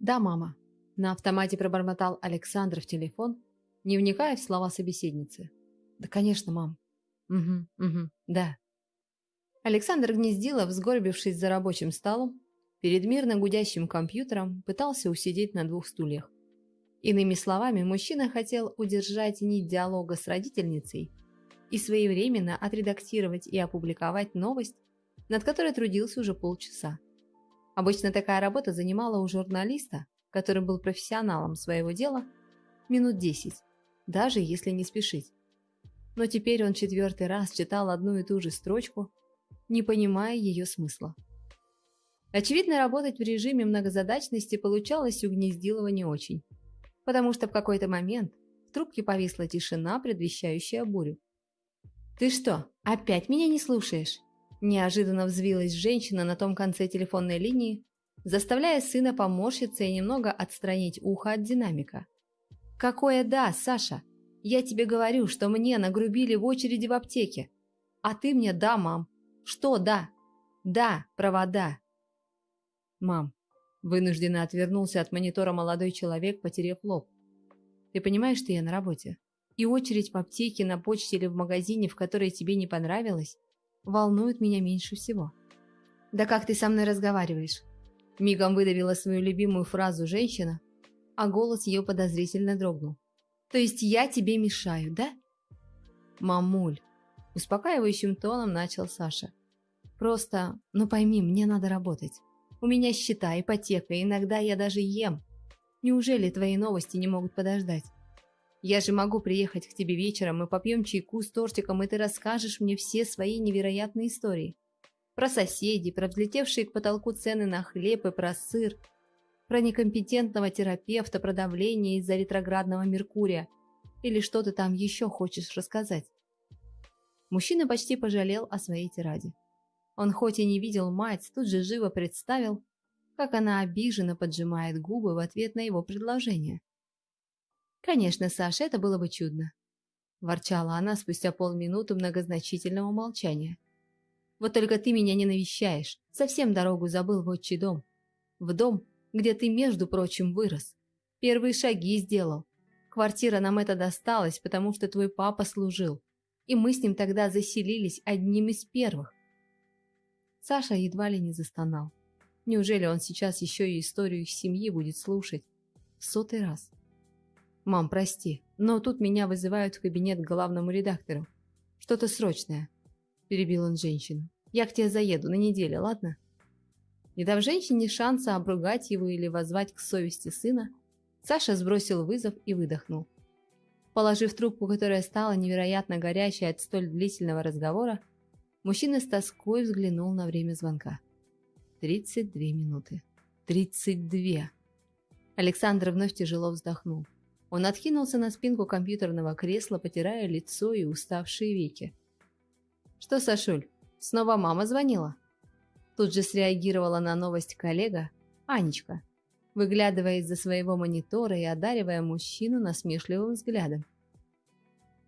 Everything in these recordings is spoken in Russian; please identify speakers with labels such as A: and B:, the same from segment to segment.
A: «Да, мама», – на автомате пробормотал Александр в телефон, не вникая в слова собеседницы. «Да, конечно, мам». «Угу, угу, да». Александр Гнездилов, сгорбившись за рабочим столом, перед мирно гудящим компьютером, пытался усидеть на двух стульях. Иными словами, мужчина хотел удержать нить диалога с родительницей и своевременно отредактировать и опубликовать новость, над которой трудился уже полчаса. Обычно такая работа занимала у журналиста, который был профессионалом своего дела, минут 10, даже если не спешить. Но теперь он четвертый раз читал одну и ту же строчку, не понимая ее смысла. Очевидно, работать в режиме многозадачности получалось у Гнездилова не очень, потому что в какой-то момент в трубке повисла тишина, предвещающая бурю. «Ты что, опять меня не слушаешь?» Неожиданно взвилась женщина на том конце телефонной линии, заставляя сына поморщиться и немного отстранить ухо от динамика. «Какое да, Саша? Я тебе говорю, что мне нагрубили в очереди в аптеке. А ты мне да, мам. Что да? Да, провода». «Мам», вынужденно отвернулся от монитора молодой человек, потеряв лоб. «Ты понимаешь, что я на работе? И очередь в аптеке, на почте или в магазине, в которой тебе не понравилось, волнует меня меньше всего. «Да как ты со мной разговариваешь?» Мигом выдавила свою любимую фразу женщина, а голос ее подозрительно дрогнул. «То есть я тебе мешаю, да?» «Мамуль», – успокаивающим тоном начал Саша. «Просто, ну пойми, мне надо работать. У меня счета, ипотека, иногда я даже ем. Неужели твои новости не могут подождать?» Я же могу приехать к тебе вечером, мы попьем чайку с тортиком, и ты расскажешь мне все свои невероятные истории. Про соседей, про взлетевшие к потолку цены на хлеб и про сыр, про некомпетентного терапевта, про давление из-за ретроградного Меркурия. Или что ты там еще хочешь рассказать? Мужчина почти пожалел о своей тираде. Он хоть и не видел мать, тут же живо представил, как она обиженно поджимает губы в ответ на его предложение. «Конечно, Саша, это было бы чудно», – ворчала она спустя полминуты многозначительного молчания. «Вот только ты меня не навещаешь, совсем дорогу забыл в отчий дом. В дом, где ты, между прочим, вырос. Первые шаги сделал. Квартира нам это досталась, потому что твой папа служил, и мы с ним тогда заселились одним из первых». Саша едва ли не застонал. Неужели он сейчас еще и историю их семьи будет слушать? В сотый раз. «Мам, прости, но тут меня вызывают в кабинет к главному редактору. Что-то срочное», – перебил он женщину. «Я к тебе заеду на неделю, ладно?» Не дав женщине шанса обругать его или воззвать к совести сына, Саша сбросил вызов и выдохнул. Положив трубку, которая стала невероятно горячей от столь длительного разговора, мужчина с тоской взглянул на время звонка. 32 минуты. 32. Александр вновь тяжело вздохнул. Он откинулся на спинку компьютерного кресла, потирая лицо и уставшие веки. «Что, Сашуль, снова мама звонила?» Тут же среагировала на новость коллега, Анечка, выглядывая из-за своего монитора и одаривая мужчину насмешливым взглядом.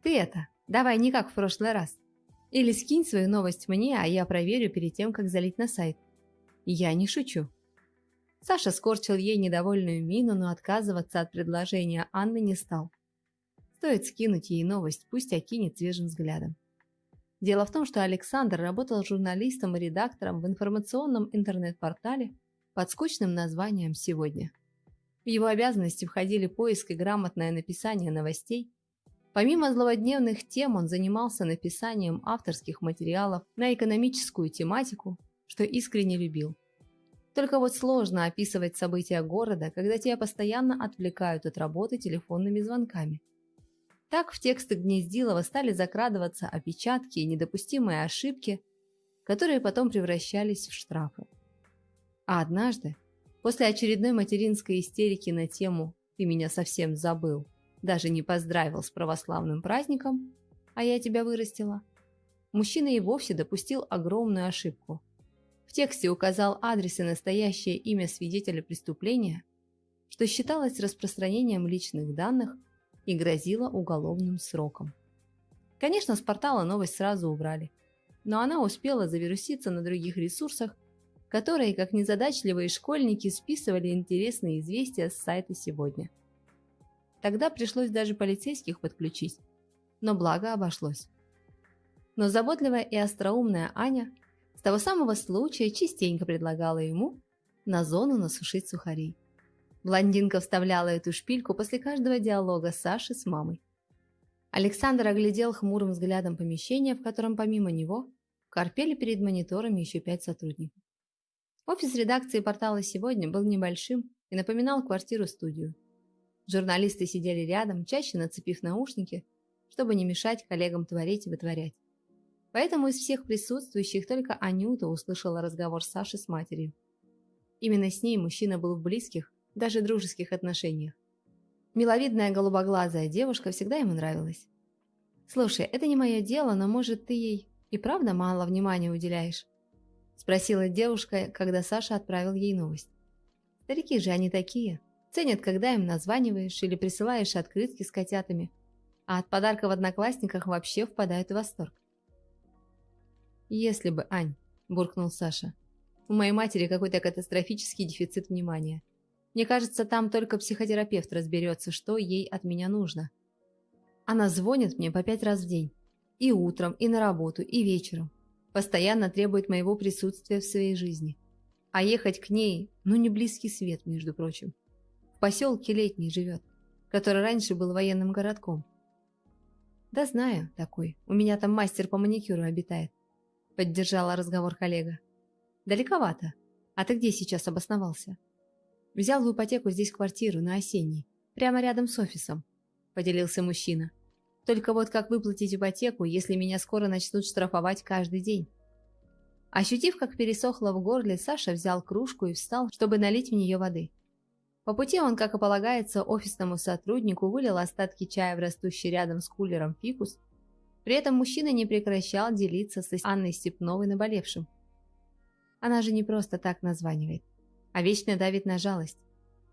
A: «Ты это, давай не как в прошлый раз. Или скинь свою новость мне, а я проверю перед тем, как залить на сайт. Я не шучу». Саша скорчил ей недовольную мину, но отказываться от предложения Анны не стал. Стоит скинуть ей новость, пусть окинет свежим взглядом. Дело в том, что Александр работал журналистом и редактором в информационном интернет-портале под скучным названием «Сегодня». В его обязанности входили поиск и грамотное написание новостей. Помимо злободневных тем, он занимался написанием авторских материалов на экономическую тематику, что искренне любил. Только вот сложно описывать события города, когда тебя постоянно отвлекают от работы телефонными звонками. Так в тексты Гнездилова стали закрадываться опечатки и недопустимые ошибки, которые потом превращались в штрафы. А однажды, после очередной материнской истерики на тему «ты меня совсем забыл», даже не поздравил с православным праздником, а я тебя вырастила, мужчина и вовсе допустил огромную ошибку – в тексте указал адрес и настоящее имя свидетеля преступления, что считалось распространением личных данных и грозило уголовным сроком. Конечно, с портала новость сразу убрали, но она успела завируситься на других ресурсах, которые, как незадачливые школьники, списывали интересные известия с сайта «Сегодня». Тогда пришлось даже полицейских подключить, но благо обошлось. Но заботливая и остроумная Аня с того самого случая частенько предлагала ему на зону насушить сухари. Блондинка вставляла эту шпильку после каждого диалога Саши с мамой. Александр оглядел хмурым взглядом помещение, в котором помимо него корпели перед мониторами еще пять сотрудников. Офис редакции портала «Сегодня» был небольшим и напоминал квартиру-студию. Журналисты сидели рядом, чаще нацепив наушники, чтобы не мешать коллегам творить и вытворять. Поэтому из всех присутствующих только Анюта услышала разговор Саши с матерью. Именно с ней мужчина был в близких, даже дружеских отношениях. Миловидная голубоглазая девушка всегда ему нравилась. «Слушай, это не мое дело, но, может, ты ей и правда мало внимания уделяешь?» Спросила девушка, когда Саша отправил ей новость. Старики же они такие. Ценят, когда им названиваешь или присылаешь открытки с котятами. А от подарка в одноклассниках вообще впадают в восторг. «Если бы, Ань», – буркнул Саша. «У моей матери какой-то катастрофический дефицит внимания. Мне кажется, там только психотерапевт разберется, что ей от меня нужно. Она звонит мне по пять раз в день. И утром, и на работу, и вечером. Постоянно требует моего присутствия в своей жизни. А ехать к ней, ну не близкий свет, между прочим. В поселке Летний живет, который раньше был военным городком. Да знаю, такой. У меня там мастер по маникюру обитает. Поддержала разговор коллега. Далековато. А ты где сейчас обосновался? Взял в ипотеку здесь квартиру на осенней, прямо рядом с офисом», – поделился мужчина. «Только вот как выплатить ипотеку, если меня скоро начнут штрафовать каждый день?» Ощутив, как пересохло в горле, Саша взял кружку и встал, чтобы налить в нее воды. По пути он, как и полагается, офисному сотруднику вылил остатки чая в растущий рядом с кулером фикус. При этом мужчина не прекращал делиться с Анной Степновой наболевшим. Она же не просто так названивает а вечно давит на жалость.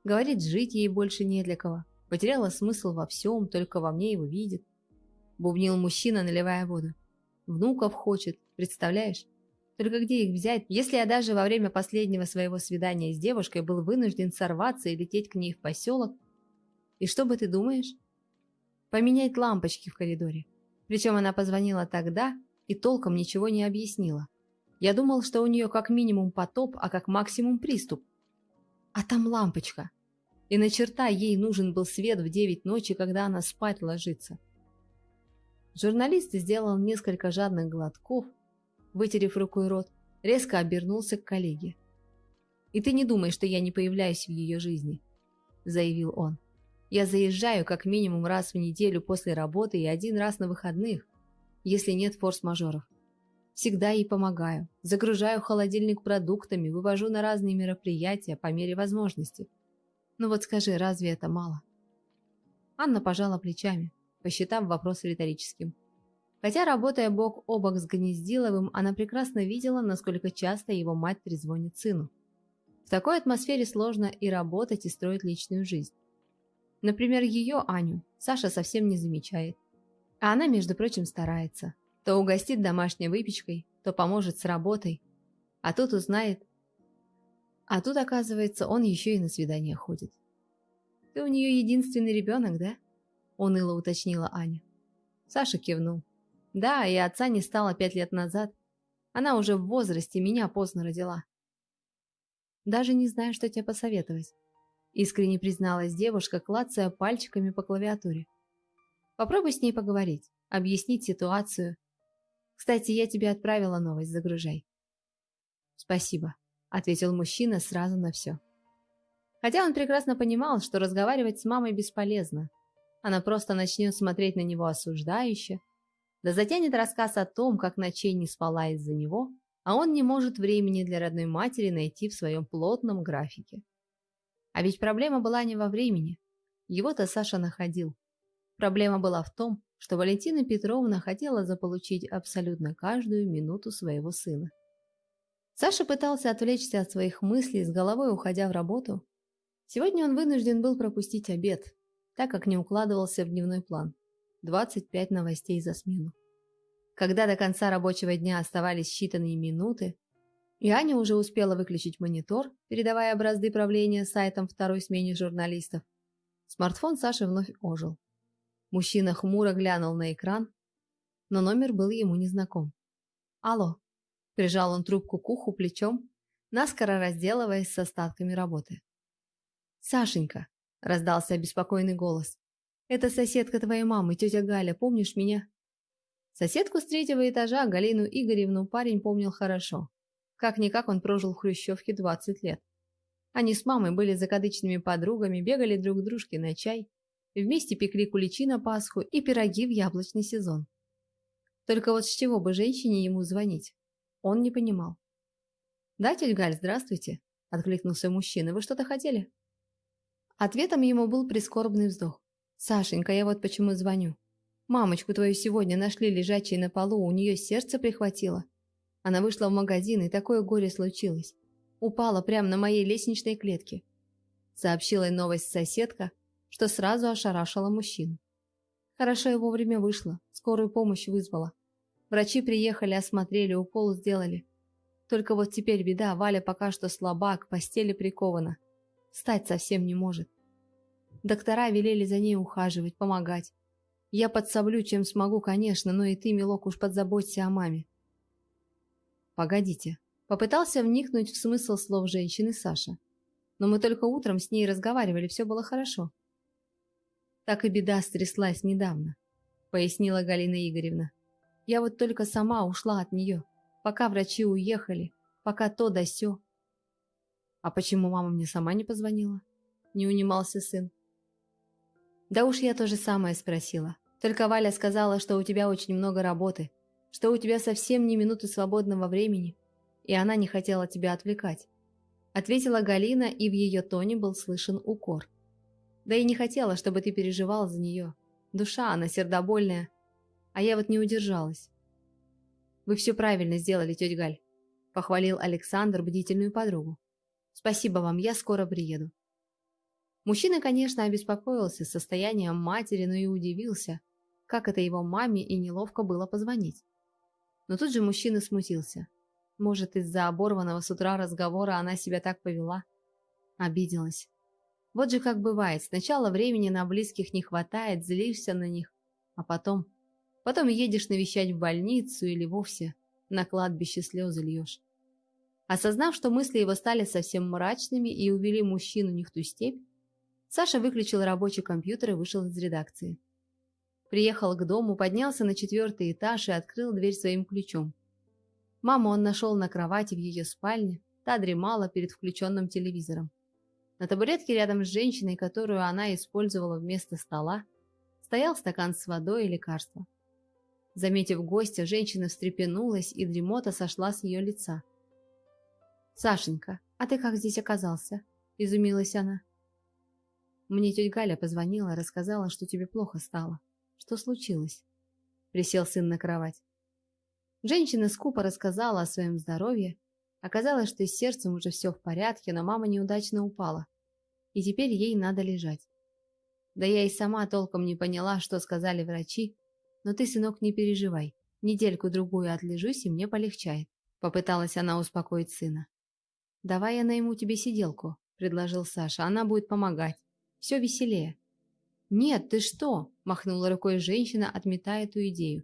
A: Говорит, жить ей больше не для кого. Потеряла смысл во всем, только во мне его видит. Бубнил мужчина, наливая воду. Внуков хочет, представляешь? Только где их взять, если я даже во время последнего своего свидания с девушкой был вынужден сорваться и лететь к ней в поселок? И что бы ты думаешь? Поменять лампочки в коридоре. Причем она позвонила тогда и толком ничего не объяснила. Я думал, что у нее как минимум потоп, а как максимум приступ. А там лампочка. И на черта ей нужен был свет в девять ночи, когда она спать ложится. Журналист сделал несколько жадных глотков, вытерев рукой рот, резко обернулся к коллеге. «И ты не думай, что я не появляюсь в ее жизни», – заявил он. «Я заезжаю как минимум раз в неделю после работы и один раз на выходных, если нет форс-мажоров. Всегда ей помогаю. Загружаю холодильник продуктами, вывожу на разные мероприятия по мере возможности. Ну вот скажи, разве это мало? Анна пожала плечами, посчитав вопрос риторическим. Хотя, работая бок о бок с Гнездиловым, она прекрасно видела, насколько часто его мать трезвонит сыну. В такой атмосфере сложно и работать, и строить личную жизнь. Например, ее, Аню, Саша совсем не замечает. А она, между прочим, старается. То угостит домашней выпечкой, то поможет с работой. А тут узнает. А тут, оказывается, он еще и на свидание ходит. «Ты у нее единственный ребенок, да?» — уныло уточнила Аня. Саша кивнул. «Да, и отца не стало пять лет назад. Она уже в возрасте, меня поздно родила». «Даже не знаю, что тебе посоветовать», — искренне призналась девушка, клацая пальчиками по клавиатуре. «Попробуй с ней поговорить, объяснить ситуацию, кстати, я тебе отправила новость, загружай. Спасибо, ответил мужчина сразу на все. Хотя он прекрасно понимал, что разговаривать с мамой бесполезно. Она просто начнет смотреть на него осуждающе, да затянет рассказ о том, как ночей не спала из-за него, а он не может времени для родной матери найти в своем плотном графике. А ведь проблема была не во времени. Его-то Саша находил. Проблема была в том, что Валентина Петровна хотела заполучить абсолютно каждую минуту своего сына. Саша пытался отвлечься от своих мыслей, с головой уходя в работу. Сегодня он вынужден был пропустить обед, так как не укладывался в дневной план. 25 новостей за смену. Когда до конца рабочего дня оставались считанные минуты, И Аня уже успела выключить монитор, передавая образцы правления сайтом второй смене журналистов. Смартфон Саши вновь ожил. Мужчина хмуро глянул на экран, но номер был ему незнаком. «Алло», – прижал он трубку к уху плечом, наскоро разделываясь с остатками работы. «Сашенька», – раздался обеспокоенный голос, – «это соседка твоей мамы, тетя Галя, помнишь меня?» Соседку с третьего этажа, Галину Игоревну, парень помнил хорошо. Как-никак он прожил в Хрущевке 20 лет. Они с мамой были закадычными подругами, бегали друг к дружке на чай, вместе пекли куличи на Пасху и пироги в яблочный сезон. Только вот с чего бы женщине ему звонить? Он не понимал. «Да, Галь, здравствуйте», — откликнулся мужчина. «Вы что-то хотели?» Ответом ему был прискорбный вздох. «Сашенька, я вот почему звоню. Мамочку твою сегодня нашли лежачей на полу, у нее сердце прихватило. Она вышла в магазин, и такое горе случилось. Упала прямо на моей лестничной клетке. Сообщила новость соседка, что сразу ошарашила мужчину. Хорошо и вовремя вышла, скорую помощь вызвала. Врачи приехали, осмотрели, укол сделали. Только вот теперь беда, Валя пока что слаба, к постели прикована. Встать совсем не может. Доктора велели за ней ухаживать, помогать. Я подсоблю, чем смогу, конечно, но и ты, милок, уж подзаботься о маме. Погодите. Попытался вникнуть в смысл слов женщины Саша. Но мы только утром с ней разговаривали, все было хорошо. Так и беда стряслась недавно, пояснила Галина Игоревна. Я вот только сама ушла от нее, пока врачи уехали, пока то да сё. А почему мама мне сама не позвонила? Не унимался сын. Да уж я то же самое спросила. Только Валя сказала, что у тебя очень много работы, что у тебя совсем не минуты свободного времени, и она не хотела тебя отвлекать. Ответила Галина, и в ее тоне был слышен укор. Да и не хотела, чтобы ты переживал за нее. Душа она сердобольная, а я вот не удержалась. «Вы все правильно сделали, тетя Галь», — похвалил Александр бдительную подругу. «Спасибо вам, я скоро приеду». Мужчина, конечно, обеспокоился состоянием матери, но и удивился, как это его маме и неловко было позвонить. Но тут же мужчина смутился. Может, из-за оборванного с утра разговора она себя так повела? Обиделась. Вот же как бывает, сначала времени на близких не хватает, злишься на них, а потом Потом едешь навещать в больницу или вовсе на кладбище слезы льешь. Осознав, что мысли его стали совсем мрачными и увели мужчину не в ту степь, Саша выключил рабочий компьютер и вышел из редакции. Приехал к дому, поднялся на четвертый этаж и открыл дверь своим ключом. Маму он нашел на кровати в ее спальне, та дремала перед включенным телевизором. На табуретке рядом с женщиной, которую она использовала вместо стола, стоял стакан с водой и лекарством. Заметив гостя, женщина встрепенулась, и дремота сошла с ее лица. «Сашенька, а ты как здесь оказался?» – изумилась она. «Мне тетя Галя позвонила, рассказала, что тебе плохо стало. Что случилось?» Присел сын на кровать. Женщина скупо рассказала о своем здоровье. Оказалось, что с сердцем уже все в порядке, но мама неудачно упала. И теперь ей надо лежать. Да я и сама толком не поняла, что сказали врачи, но ты, сынок, не переживай. Недельку-другую отлежусь, и мне полегчает. Попыталась она успокоить сына. «Давай я найму тебе сиделку», — предложил Саша. «Она будет помогать. Все веселее». «Нет, ты что?» – махнула рукой женщина, отметая эту идею.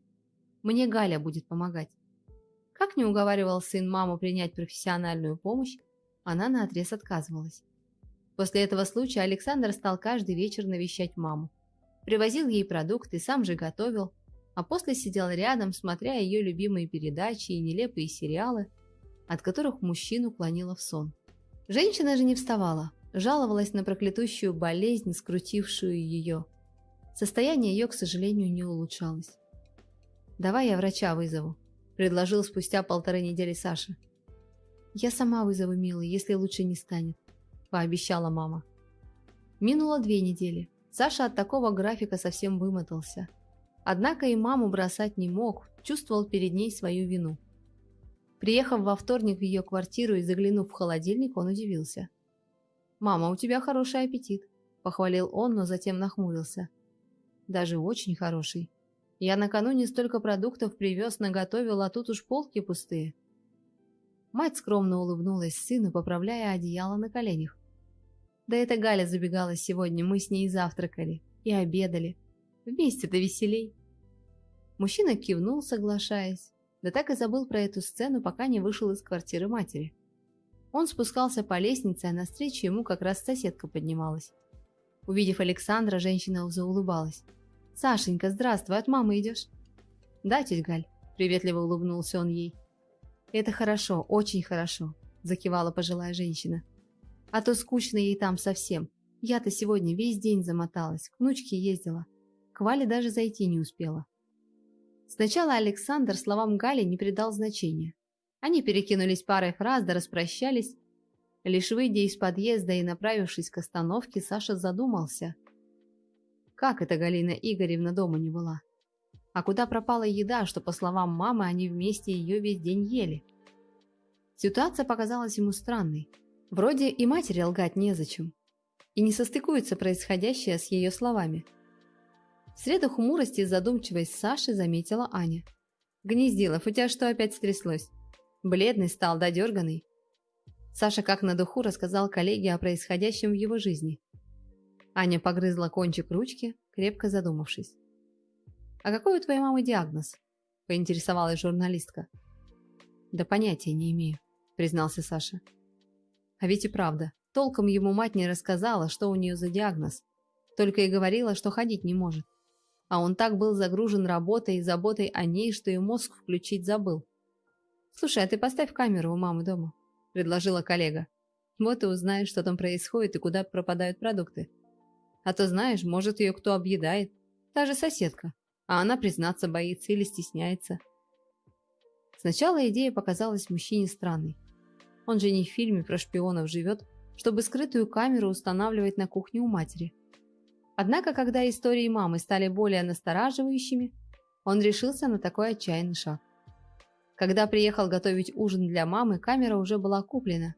A: «Мне Галя будет помогать». Как не уговаривал сын маму принять профессиональную помощь, она наотрез отказывалась. После этого случая Александр стал каждый вечер навещать маму. Привозил ей продукты, сам же готовил, а после сидел рядом, смотря ее любимые передачи и нелепые сериалы, от которых мужчину клонило в сон. Женщина же не вставала, жаловалась на проклятущую болезнь, скрутившую ее. Состояние ее, к сожалению, не улучшалось. «Давай я врача вызову», – предложил спустя полторы недели Саша. «Я сама вызову, милый, если лучше не станет», – пообещала мама. Минуло две недели. Саша от такого графика совсем вымотался – Однако и маму бросать не мог, чувствовал перед ней свою вину. Приехав во вторник в ее квартиру и заглянув в холодильник, он удивился. «Мама, у тебя хороший аппетит», – похвалил он, но затем нахмурился. «Даже очень хороший. Я накануне столько продуктов привез, наготовил, а тут уж полки пустые». Мать скромно улыбнулась сыну, поправляя одеяло на коленях. Да это Галя забегала сегодня, мы с ней завтракали и обедали. Вместе-то веселей. Мужчина кивнул, соглашаясь, да так и забыл про эту сцену, пока не вышел из квартиры матери. Он спускался по лестнице, а навстречу ему как раз соседка поднималась. Увидев Александра, женщина заулыбалась. «Сашенька, здравствуй, от мамы идешь?» «Да, тетя Галь», — приветливо улыбнулся он ей. «Это хорошо, очень хорошо», — закивала пожилая женщина. «А то скучно ей там совсем. Я-то сегодня весь день замоталась, к внучке ездила. К Вале даже зайти не успела». Сначала Александр словам Гали не придал значения. Они перекинулись парой фраз да распрощались. Лишь выйдя из подъезда и направившись к остановке, Саша задумался. Как это Галина Игоревна дома не была? А куда пропала еда, что, по словам мамы, они вместе ее весь день ели? Ситуация показалась ему странной. Вроде и матери лгать незачем. И не состыкуется происходящее с ее словами. В среду хмурости и задумчивость Саши заметила Аня. «Гнездилов, у тебя что опять стряслось?» Бледный стал, додерганный. Саша как на духу рассказал коллеге о происходящем в его жизни. Аня погрызла кончик ручки, крепко задумавшись. «А какой у твоей мамы диагноз?» – поинтересовалась журналистка. «Да понятия не имею», – признался Саша. А ведь и правда, толком ему мать не рассказала, что у нее за диагноз, только и говорила, что ходить не может а он так был загружен работой и заботой о ней, что и мозг включить забыл. «Слушай, а ты поставь камеру у мамы дома», – предложила коллега. «Вот и узнаешь, что там происходит и куда пропадают продукты. А то, знаешь, может, ее кто объедает. Та же соседка. А она признаться боится или стесняется». Сначала идея показалась мужчине странной. Он же не в фильме про шпионов живет, чтобы скрытую камеру устанавливать на кухне у матери – Однако, когда истории мамы стали более настораживающими, он решился на такой отчаянный шаг. Когда приехал готовить ужин для мамы, камера уже была куплена.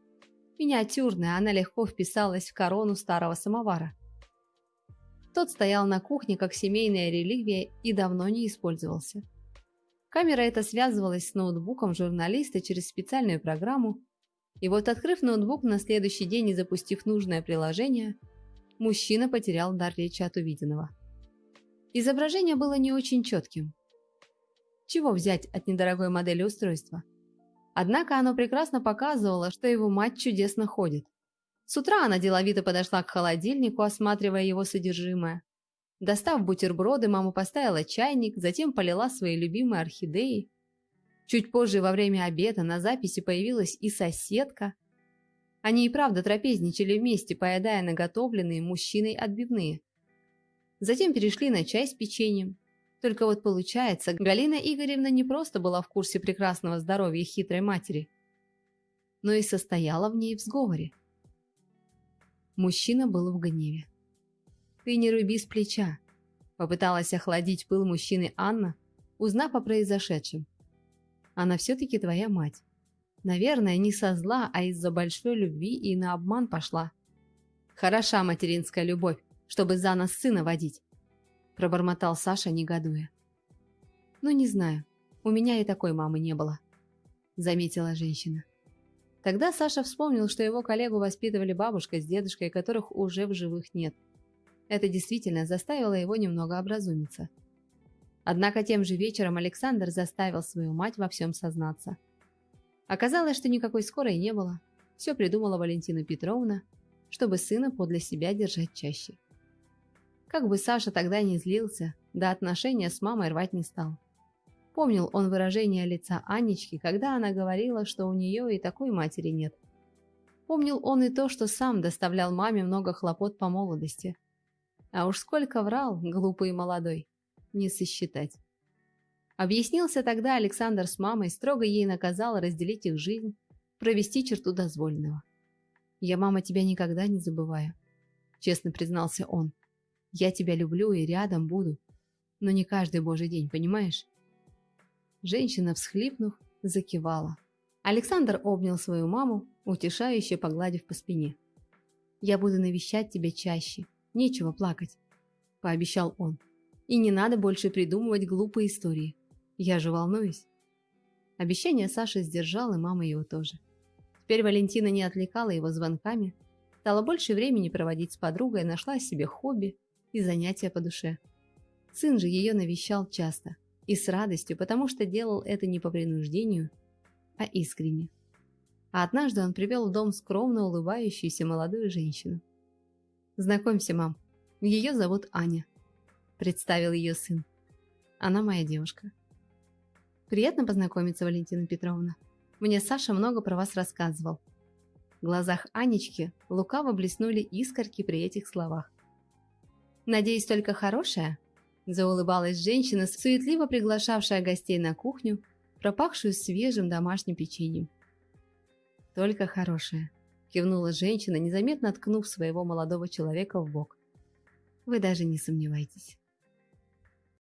A: Миниатюрная, она легко вписалась в корону старого самовара. Тот стоял на кухне как семейная реликвия и давно не использовался. Камера эта связывалась с ноутбуком журналиста через специальную программу, и вот открыв ноутбук на следующий день и запустив нужное приложение – мужчина потерял дар речи от увиденного. Изображение было не очень четким. Чего взять от недорогой модели устройства? Однако оно прекрасно показывало, что его мать чудесно ходит. С утра она деловито подошла к холодильнику, осматривая его содержимое. Достав бутерброды, мама поставила чайник, затем полила свои любимые орхидеи. Чуть позже, во время обеда, на записи появилась и соседка – они и правда трапезничали вместе, поедая наготовленные мужчиной отбивные. Затем перешли на чай с печеньем. Только вот получается, Галина Игоревна не просто была в курсе прекрасного здоровья хитрой матери, но и состояла в ней в сговоре. Мужчина был в гневе. «Ты не руби с плеча», — попыталась охладить пыл мужчины Анна, узнав о произошедшем. «Она все-таки твоя мать. Наверное, не со зла, а из-за большой любви и на обман пошла. Хороша материнская любовь, чтобы за нас сына водить, пробормотал Саша, негодуя. Ну, не знаю, у меня и такой мамы не было, заметила женщина. Тогда Саша вспомнил, что его коллегу воспитывали бабушка с дедушкой, которых уже в живых нет. Это действительно заставило его немного образумиться. Однако тем же вечером Александр заставил свою мать во всем сознаться – Оказалось, что никакой скорой не было. Все придумала Валентина Петровна, чтобы сына подле себя держать чаще. Как бы Саша тогда не злился, да отношения с мамой рвать не стал. Помнил он выражение лица Анечки, когда она говорила, что у нее и такой матери нет. Помнил он и то, что сам доставлял маме много хлопот по молодости. А уж сколько врал, глупый и молодой, не сосчитать. Объяснился тогда Александр с мамой, строго ей наказал разделить их жизнь, провести черту дозволенного. «Я, мама, тебя никогда не забываю», — честно признался он. «Я тебя люблю и рядом буду, но не каждый божий день, понимаешь?» Женщина, всхлипнув, закивала. Александр обнял свою маму, утешающе погладив по спине. «Я буду навещать тебя чаще, нечего плакать», — пообещал он. «И не надо больше придумывать глупые истории. Я же волнуюсь. Обещание Саши сдержал, и мама его тоже. Теперь Валентина не отвлекала его звонками, стала больше времени проводить с подругой, нашла себе хобби и занятия по душе. Сын же ее навещал часто и с радостью, потому что делал это не по принуждению, а искренне. А однажды он привел в дом скромно улыбающуюся молодую женщину. «Знакомься, мам, ее зовут Аня», – представил ее сын. «Она моя девушка». «Приятно познакомиться, Валентина Петровна. Мне Саша много про вас рассказывал». В глазах Анечки лукаво блеснули искорки при этих словах. «Надеюсь, только хорошая?» Заулыбалась женщина, суетливо приглашавшая гостей на кухню, пропахшую свежим домашним печеньем. «Только хорошая», – кивнула женщина, незаметно ткнув своего молодого человека в бок. «Вы даже не сомневайтесь».